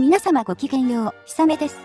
皆様ごきげんよう、ひさめです。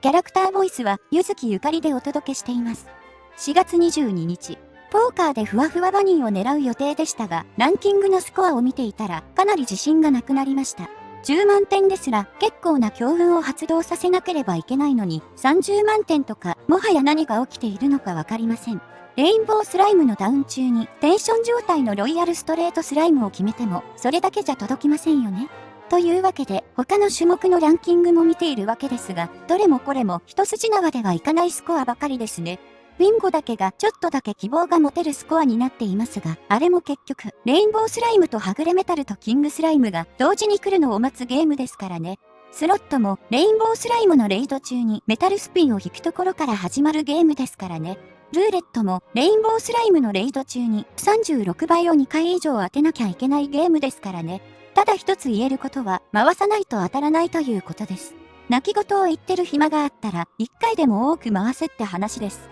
キャラクターボイスは、ゆずきゆかりでお届けしています。4月22日、ポーカーでふわふわバニーを狙う予定でしたが、ランキングのスコアを見ていたら、かなり自信がなくなりました。10万点ですら、結構な強運を発動させなければいけないのに、30万点とか、もはや何が起きているのかわかりません。レインボースライムのダウン中に、テンション状態のロイヤルストレートスライムを決めても、それだけじゃ届きませんよね。というわけで、他の種目のランキングも見ているわけですが、どれもこれも一筋縄ではいかないスコアばかりですね。ウィンゴだけがちょっとだけ希望が持てるスコアになっていますが、あれも結局、レインボースライムとはぐれメタルとキングスライムが同時に来るのを待つゲームですからね。スロットもレインボースライムのレイド中にメタルスピンを引くところから始まるゲームですからね。ルーレットもレインボースライムのレイド中に36倍を2回以上当てなきゃいけないゲームですからね。ただ一つ言えることは、回さないと当たらないということです。泣き言を言ってる暇があったら、一回でも多く回せって話です。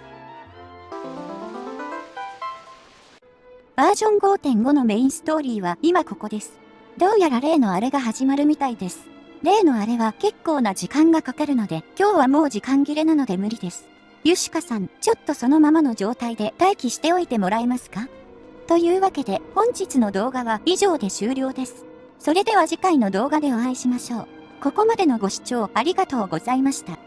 バージョン5.5のメインストーリーは今ここです。どうやら例のあれが始まるみたいです。例のあれは結構な時間がかかるので、今日はもう時間切れなので無理です。ユシカさん、ちょっとそのままの状態で待機しておいてもらえますか？というわけで本日の動画は以上で終了です。それでは次回の動画でお会いしましょう。ここまでのご視聴ありがとうございました。